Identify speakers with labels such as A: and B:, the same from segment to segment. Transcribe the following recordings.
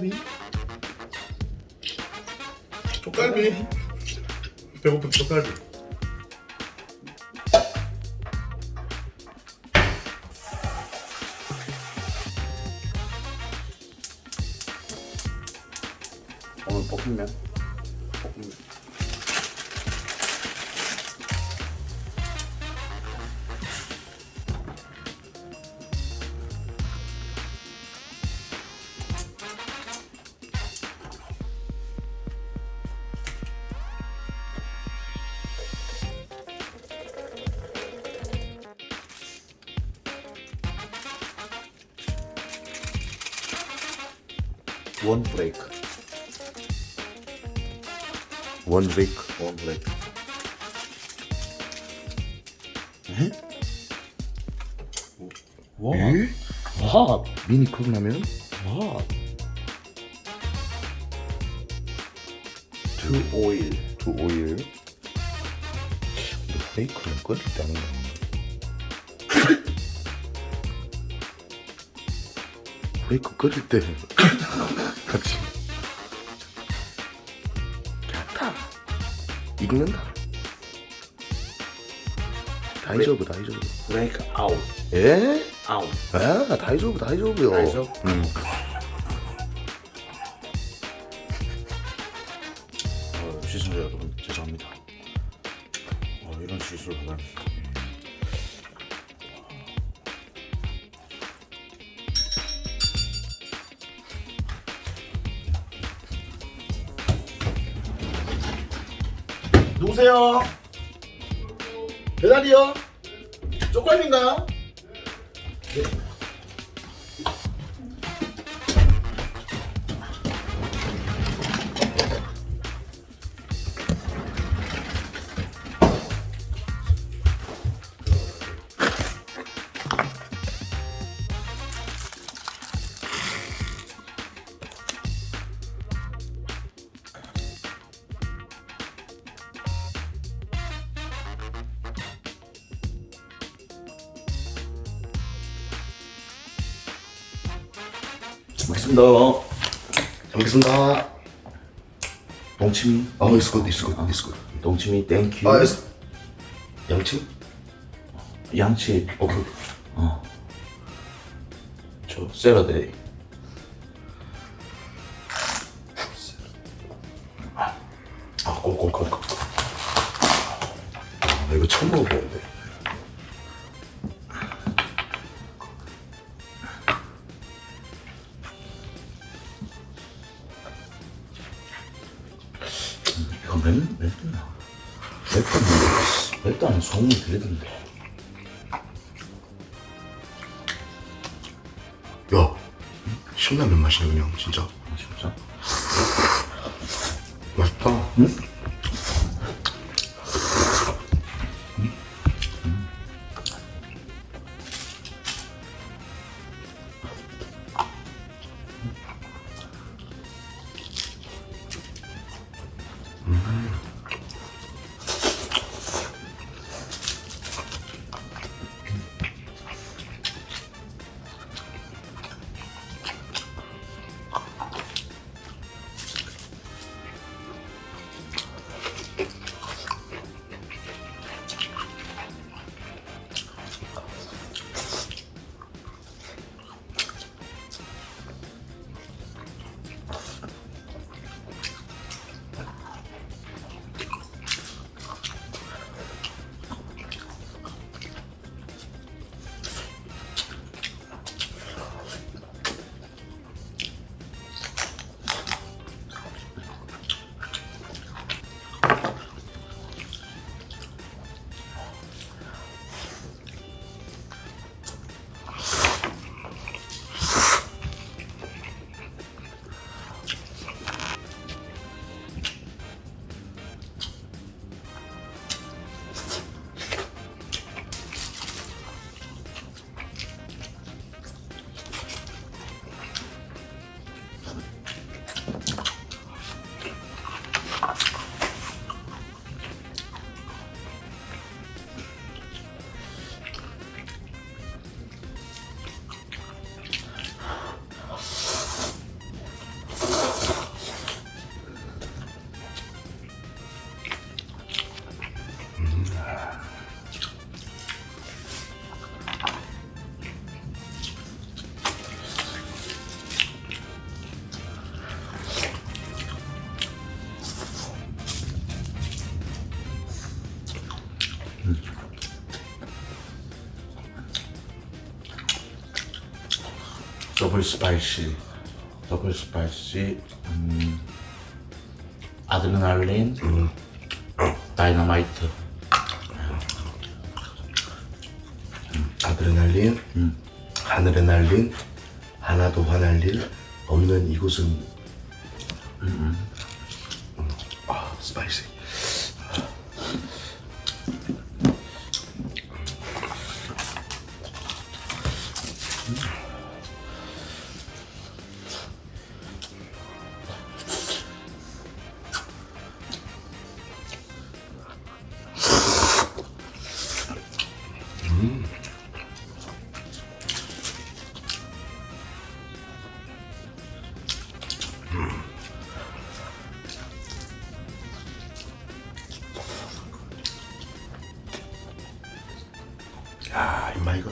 A: 쪽갈비? 쪽갈비. 배고픈 쪽갈비. 오늘 볶음면 원 브레이크 원 브레이크 원 브레이크 에?
B: 와.
A: 에?
B: 와.
A: 미니 컵라면?
B: 와.
A: 투 오일 투 오일 베이컨은 끓일 때 하는 거 베이컨 끓일 때 같이 겠다 익는다 다이저브 다이저브
B: 브레이크 아웃.
A: 에?
B: 아웃.
A: 아 다이저브? 음.
B: 어, 시청자 여러분 죄송합니다. 어, 이런 실수를.
A: 누 구세요? 배달이요? 쪽갈비인가
B: 먹겠습니다.
A: 알겠습니다.
B: 동치미.
A: 아, it's good, it's good, it's good.
B: 동치미 땡큐.
A: 아, it's... 양치?
B: 양치.
A: 오케이.
B: 어. 저 샐러드. 맵다, 맵다는 소문이 들리던데.
A: 야, 신라면 맛이네 그냥 진짜.
B: 아, 진짜?
A: 맛있다.
B: 응? double spicy double spicy 음, 아드레날린 다이너마이트
A: 아드레날린, 하늘에 날린, 하나도 화날릴 없는 이곳은 음. 아 spicy. 야 임마 이거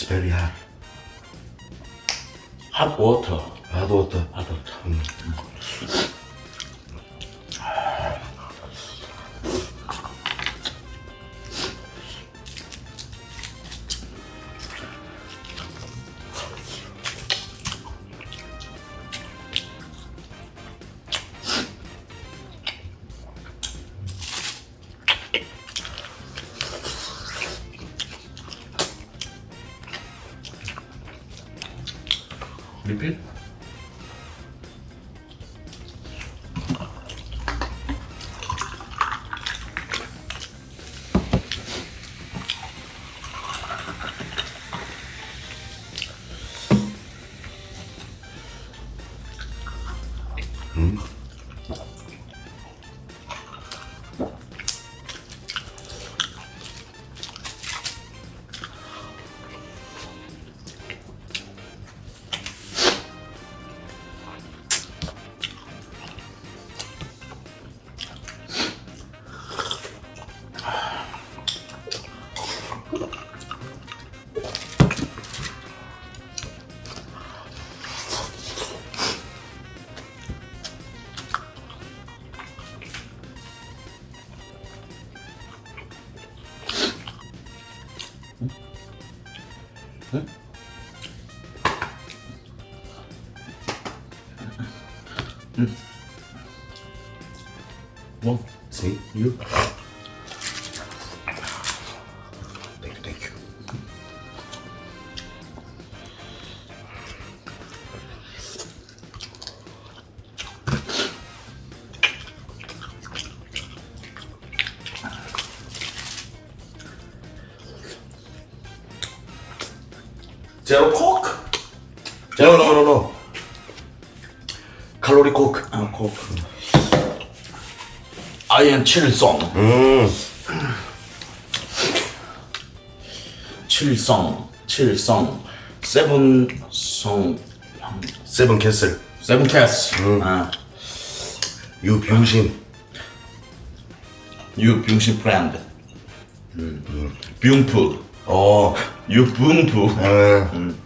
A: It's very hot.
B: Hot water.
A: Hot water.
B: Hot water. Mm. 리필? Hmm. 뭐?
A: See?
B: You?
A: Thank you, thank you.
B: 제 아, 아이엔 칠성
A: 음.
B: 칠성 칠성 세븐성
A: 세븐 캐슬.
B: 세븐 캐스 아,
A: 유병신.
B: 유 병신 브랜드 음. 뷰프
A: 어.
B: 유 붐프
A: 음.